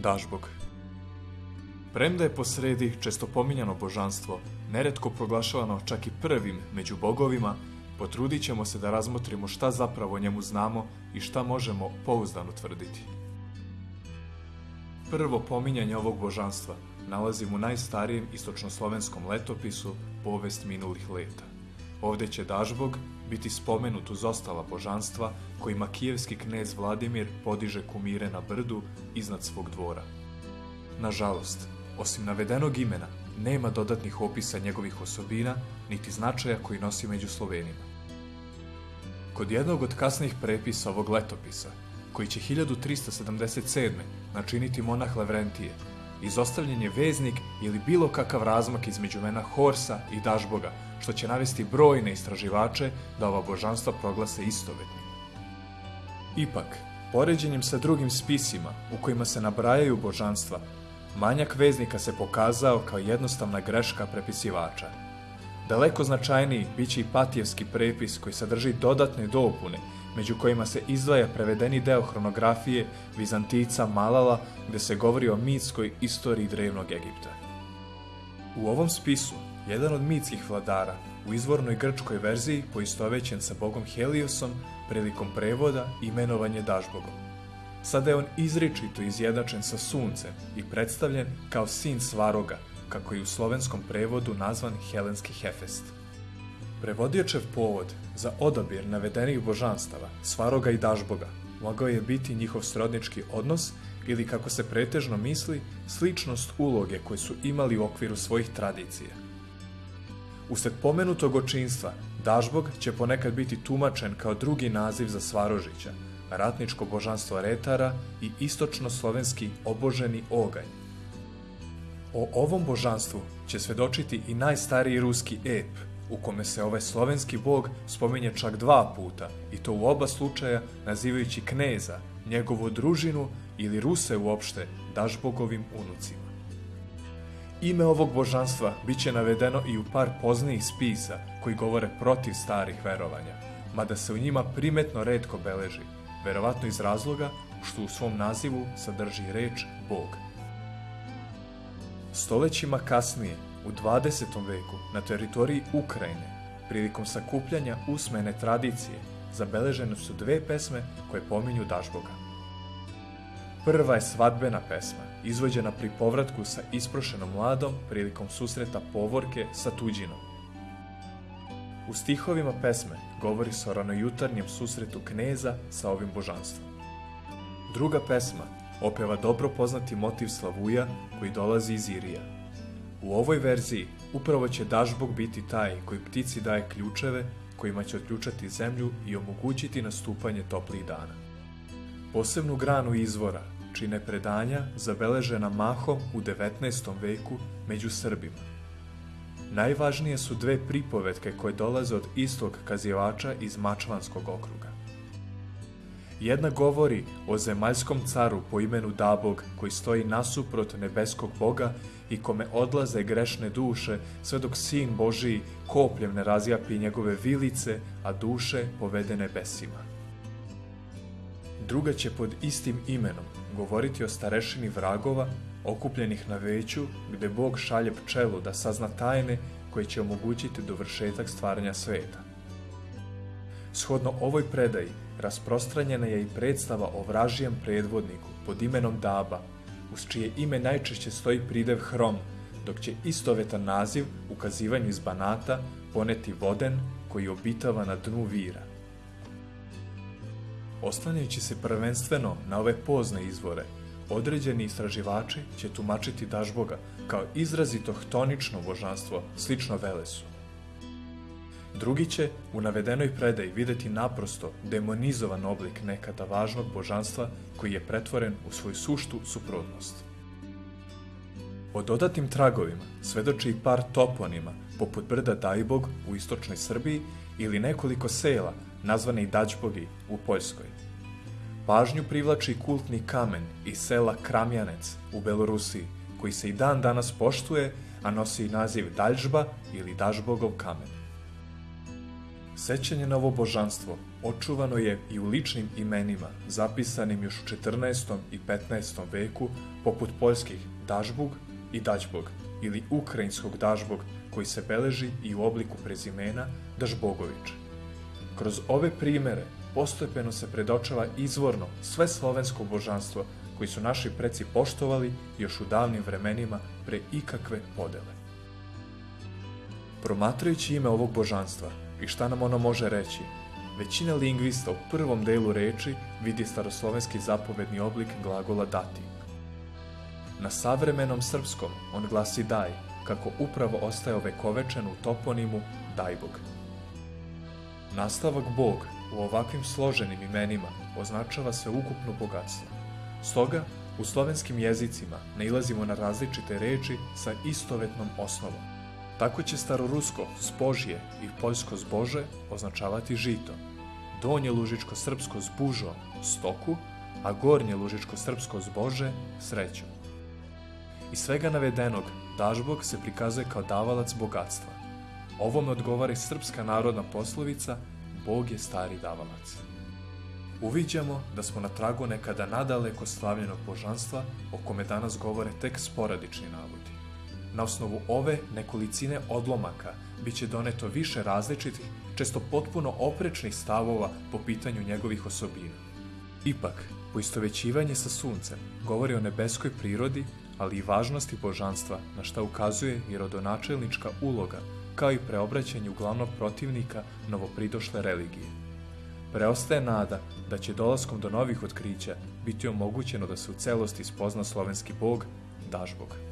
Dažbog. Premda je posredi često pominjano božanstvo, neretko proglašavano čak i prvim među bogovima, potrudit ćemo se da razmotrimo šta zapravo njemu znamo i šta možemo pouzdano tvrditi. Prvo pominjanje ovog božanstva nalazimo u najstarijem istočnoslovenskom letopisu Povest minulih leta. Ovde će Dažbog biti spomenut uz ostala božanstva kojima kijevski knez Vladimir podiže kumire na brdu iznad svog dvora. Nažalost, osim navedenog imena, nema dodatnih opisa njegovih osobina, niti značaja koji nosi među Slovenima. Kod jednog od kasnijih prepisa ovog letopisa, koji će 1377. načiniti monah Levrentije, izostavljen je veznik ili bilo kakav razmak između mena Horsa i Dažboga, što će navesti brojne istraživače da ova božanstva proglase istovetnim. Ipak, poređenjem sa drugim spisima u kojima se nabrajaju božanstva, manjak veznika se pokazao kao jednostavna greška prepisivača. Daleko značajniji biće i patijevski prepis koji sadrži dodatne dopune među kojima se izdvaja prevedeni deo hronografije Vizantica Malala, gde se govori o mitskoj istoriji drevnog Egipta. U ovom spisu, jedan od mitskih vladara, u izvornoj grčkoj verziji poistovećen sa bogom Heliosom prilikom prevoda imenovanje je Dažbogom. Sada je on izričito izjednačen sa suncem i predstavljen kao sin Svaroga, kako je u slovenskom prevodu nazvan Helenski Hefest. Prevodiočev povod za odabir navedenih božanstava, Svaroga i Dažboga, mogao je biti njihov srodnički odnos ili, kako se pretežno misli, sličnost uloge koje su imali u okviru svojih tradicija. Usled pomenutog očinstva, Dažbog će ponekad biti tumačen kao drugi naziv za Svarožića, ratničko božanstvo retara i istočno-slovenski oboženi oganj. O ovom božanstvu će svedočiti i najstariji ruski ep – u kome se ovaj slovenski bog spominje čak dva puta, i to u oba slučaja nazivajući kneza, njegovu družinu ili Ruse uopšte Dažbogovim unucima. Ime ovog božanstva biće navedeno i u par poznijih spisa koji govore protiv starih verovanja, mada se u njima primetno redko beleži, verovatno iz razloga što u svom nazivu sadrži reč Bog. Stolećima kasnije U 20. veku na teritoriji Ukrajine, prilikom sakupljanja usmene tradicije, zabeležene su dve pesme koje pominju Dažboga. Prva je svadbena pesma, izvođena pri povratku sa isprošenom mladom prilikom susreta povorke sa tuđinom. U stihovima pesme govori se o ranojutarnjem susretu kneza sa ovim božanstvom. Druga pesma opeva dobro poznati motiv Slavuja koji dolazi iz Irija, U ovoj verziji upravo će Dažbog biti taj koji ptici daje ključeve kojima će otključati zemlju i omogućiti nastupanje toplih dana. Posebnu granu izvora čine predanja zabeležena mahom u 19. veku među Srbima. Najvažnije su dve pripovetke koje dolaze od istog kazivača iz Mačvanskog okruga. Jedna govori o zemaljskom caru po imenu Dabog koji stoji nasuprot nebeskog boga i kome odlaze grešne duše sve dok sin Božiji kopljem ne razjapi njegove vilice, a duše povede nebesima. Druga će pod istim imenom govoriti o starešini vragova okupljenih na veću gde Bog šalje pčelu da sazna tajne koje će omogućiti dovršetak stvaranja sveta. Shodno ovoj predaji rasprostranjena je i predstava o vražijem predvodniku pod imenom Daba, uz čije ime najčešće stoji pridev Hrom, dok će istovetan naziv ukazivanju iz Banata poneti Voden koji obitava na dnu vira. Ostanjajući se prvenstveno na ove pozne izvore, određeni istraživači će tumačiti Dažboga kao izrazito htonično božanstvo, slično Velesu. Drugi će u navedenoj predaji videti naprosto demonizovan oblik nekada važnog božanstva koji je pretvoren u svoju suštu suprotnost. O dodatim tragovima svedoči i par toponima, poput brda Dajbog u istočnoj Srbiji ili nekoliko sela nazvane i Dađbogi u Poljskoj. Pažnju privlači kultni kamen iz sela Kramjanec u Belorusiji, koji se i dan danas poštuje, a nosi naziv Daljžba ili Dažbogov kamen. Sećanje na ovo božanstvo očuvano je i u ličnim imenima, zapisanim još u 14. i 15. veku, poput poljskih Dažbug i Dađbog, ili ukrajinskog Dažbog, koji se beleži i u obliku prezimena Dažbogović. Kroz ove primere postepeno se predočava izvorno sve slovensko božanstvo koji su naši preci poštovali još u davnim vremenima pre ikakve podele. Promatrajući ime ovog božanstva i šta nam ono može reći, većina lingvista u prvom delu reči vidi staroslovenski zapovedni oblik glagola dati. Na savremenom srpskom on glasi daj, kako upravo ostaje ovekovečen u toponimu Dajbog. Nastavak Bog u ovakvim složenim imenima označava sve ukupno bogatstvo. Stoga, u slovenskim jezicima nailazimo na različite reči sa istovetnom osnovom. Tako će starorusko zbožje i poljsko zbože označavati žito, donje lužičko-srpsko zbužo stoku, a gornje lužičko-srpsko zbože sreću. Iz svega navedenog, dažbog se prikazuje kao davalac bogatstva. Ovome odgovara i srpska narodna poslovica Bog je stari davalac. Uviđamo da smo na tragu nekada nadaleko slavljenog božanstva o kome danas govore tek sporadični navodi. Na osnovu ove nekolicine odlomaka biće doneto više različitih, često potpuno oprečnih stavova po pitanju njegovih osobina. Ipak, poistovećivanje sa suncem govori o nebeskoj prirodi, ali i važnosti božanstva na šta ukazuje i rodonačelnička uloga kao i preobraćanje glavnog protivnika novopridošle religije. Preostaje nada da će dolaskom do novih otkrića biti omogućeno da se u celosti spozna slovenski bog, Dažbog.